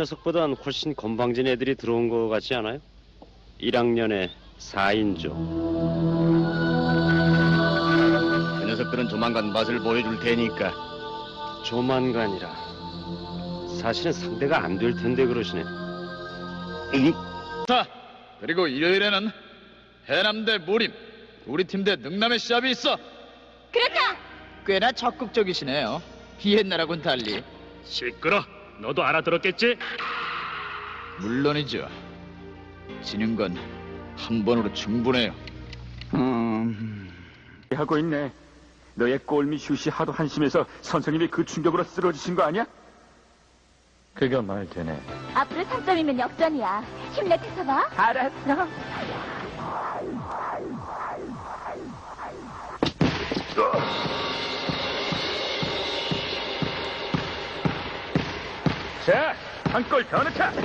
녀석보단 훨씬 건방진 애들이 들어온 것 같지 않아요? 1학년에 4인조. 그 녀석들은 조만간 맛을 보여줄 테니까 조만간이라. 사실은 상대가 안 될 텐데 그러시네. 자, 그리고 일요일에는 해남 대 무림, 우리 팀 대 능남의 시합이 있어. 그렇다. 꽤나 적극적이시네요. 옛날하고는 달리. 시끄러. 너도 알아들었겠지? 물론이죠. 지는 건 한 번으로 충분해요. 음, 하고 있네. 너의 꼴미 슛이 하도 한심해서 선생님이 그 충격으로 쓰러지신 거 아니야? 그가 말 되네 앞으로 3점이면 역전이야. 힘내 태서봐. 알았어. 자, 한 골 더 넣자.